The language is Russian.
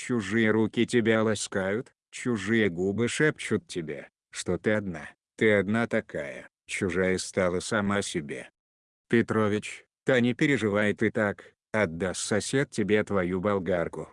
Чужие руки тебя ласкают, чужие губы шепчут тебе, что ты одна, ты одна такая, чужая стала сама себе. Петрович, та не переживай ты так, отдаст сосед тебе твою болгарку.